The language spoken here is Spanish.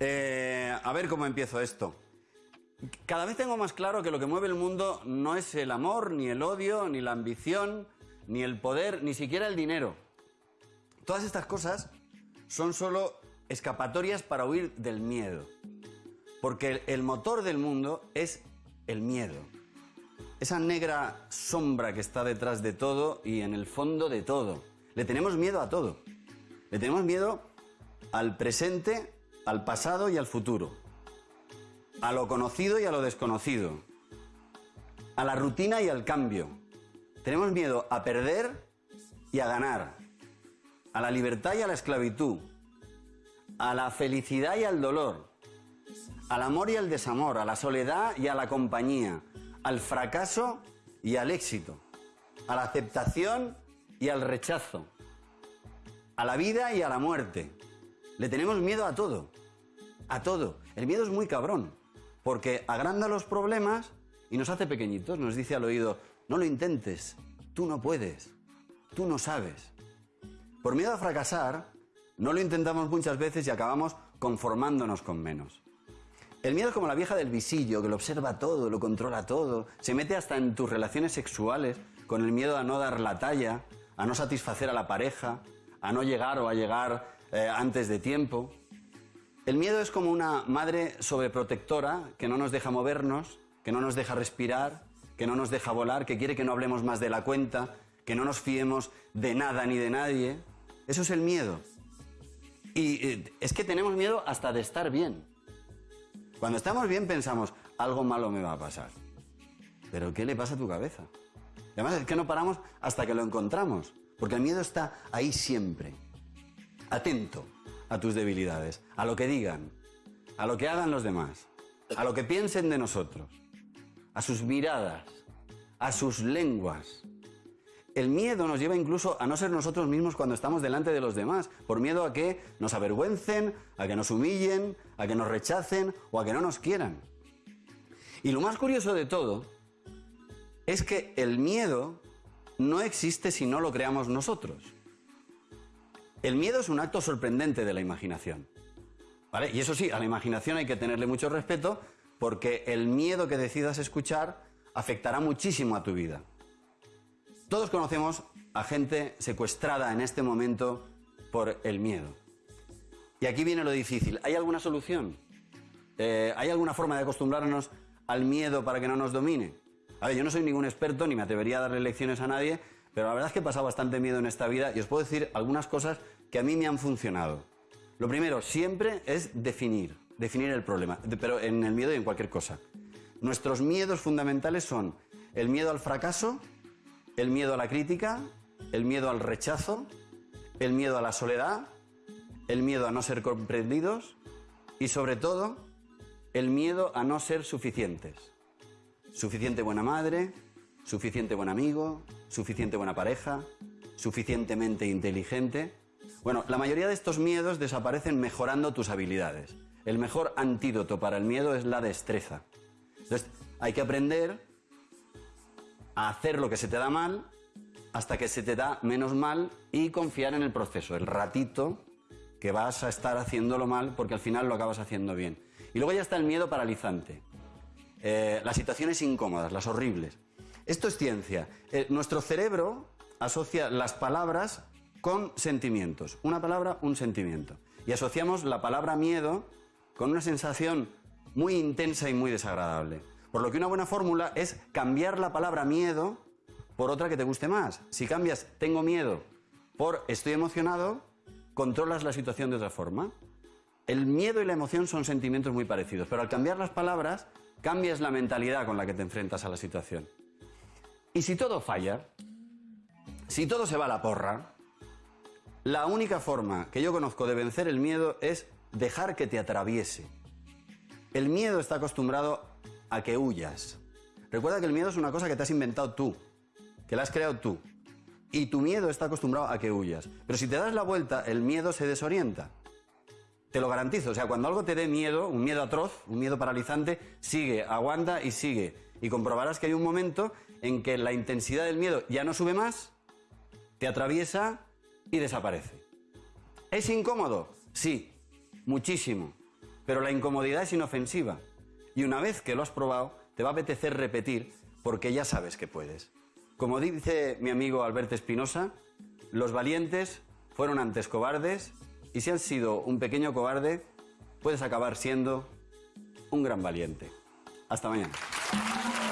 Eh, a ver cómo empiezo esto. Cada vez tengo más claro que lo que mueve el mundo no es el amor, ni el odio, ni la ambición, ni el poder, ni siquiera el dinero. Todas estas cosas son solo escapatorias para huir del miedo. Porque el motor del mundo es el miedo. Esa negra sombra que está detrás de todo y en el fondo de todo. Le tenemos miedo a todo. Le tenemos miedo al presente, al pasado y al futuro. A lo conocido y a lo desconocido. A la rutina y al cambio. Tenemos miedo a perder y a ganar. A la libertad y a la esclavitud. A la felicidad y al dolor. Al amor y al desamor. A la soledad y a la compañía. Al fracaso y al éxito. A la aceptación y al rechazo. A la vida y a la muerte. Le tenemos miedo a todo. A todo. El miedo es muy cabrón. Porque agranda los problemas y nos hace pequeñitos. Nos dice al oído, no lo intentes. Tú no puedes. Tú no sabes. Por miedo a fracasar, no lo intentamos muchas veces y acabamos conformándonos con menos. El miedo es como la vieja del visillo, que lo observa todo, lo controla todo, se mete hasta en tus relaciones sexuales, con el miedo a no dar la talla, a no satisfacer a la pareja, a no llegar o a llegar eh, antes de tiempo. El miedo es como una madre sobreprotectora que no nos deja movernos, que no nos deja respirar, que no nos deja volar, que quiere que no hablemos más de la cuenta, que no nos fiemos de nada ni de nadie. Eso es el miedo. Y eh, es que tenemos miedo hasta de estar bien. Cuando estamos bien pensamos, algo malo me va a pasar. Pero ¿qué le pasa a tu cabeza? además es que no paramos hasta que lo encontramos. Porque el miedo está ahí siempre. Atento a tus debilidades, a lo que digan, a lo que hagan los demás, a lo que piensen de nosotros, a sus miradas, a sus lenguas. El miedo nos lleva incluso a no ser nosotros mismos cuando estamos delante de los demás, por miedo a que nos avergüencen, a que nos humillen, a que nos rechacen o a que no nos quieran. Y lo más curioso de todo es que el miedo no existe si no lo creamos nosotros. El miedo es un acto sorprendente de la imaginación. ¿Vale? Y eso sí, a la imaginación hay que tenerle mucho respeto porque el miedo que decidas escuchar afectará muchísimo a tu vida. Todos conocemos a gente secuestrada en este momento por el miedo. Y aquí viene lo difícil. ¿Hay alguna solución? Eh, ¿Hay alguna forma de acostumbrarnos al miedo para que no nos domine? A yo no soy ningún experto ni me atrevería a darle lecciones a nadie, pero la verdad es que he pasado bastante miedo en esta vida y os puedo decir algunas cosas que a mí me han funcionado. Lo primero, siempre es definir, definir el problema, pero en el miedo y en cualquier cosa. Nuestros miedos fundamentales son el miedo al fracaso, el miedo a la crítica, el miedo al rechazo, el miedo a la soledad, el miedo a no ser comprendidos y sobre todo el miedo a no ser suficientes. Suficiente buena madre, suficiente buen amigo, suficiente buena pareja, suficientemente inteligente. Bueno, la mayoría de estos miedos desaparecen mejorando tus habilidades. El mejor antídoto para el miedo es la destreza. Entonces, hay que aprender a hacer lo que se te da mal hasta que se te da menos mal y confiar en el proceso, el ratito que vas a estar haciéndolo mal porque al final lo acabas haciendo bien. Y luego ya está el miedo paralizante. Eh, las situaciones incómodas, las horribles. Esto es ciencia. Eh, nuestro cerebro asocia las palabras con sentimientos. Una palabra, un sentimiento. Y asociamos la palabra miedo con una sensación muy intensa y muy desagradable. Por lo que una buena fórmula es cambiar la palabra miedo por otra que te guste más. Si cambias tengo miedo por estoy emocionado, controlas la situación de otra forma. El miedo y la emoción son sentimientos muy parecidos, pero al cambiar las palabras cambias la mentalidad con la que te enfrentas a la situación. Y si todo falla, si todo se va a la porra, la única forma que yo conozco de vencer el miedo es dejar que te atraviese. El miedo está acostumbrado a que huyas. Recuerda que el miedo es una cosa que te has inventado tú, que la has creado tú. Y tu miedo está acostumbrado a que huyas. Pero si te das la vuelta, el miedo se desorienta. Te lo garantizo. O sea, cuando algo te dé miedo, un miedo atroz, un miedo paralizante, sigue, aguanta y sigue. Y comprobarás que hay un momento en que la intensidad del miedo ya no sube más, te atraviesa y desaparece. ¿Es incómodo? Sí, muchísimo. Pero la incomodidad es inofensiva. Y una vez que lo has probado, te va a apetecer repetir porque ya sabes que puedes. Como dice mi amigo Alberto Espinosa, los valientes fueron antes cobardes y si has sido un pequeño cobarde, puedes acabar siendo un gran valiente. Hasta mañana. Thank you.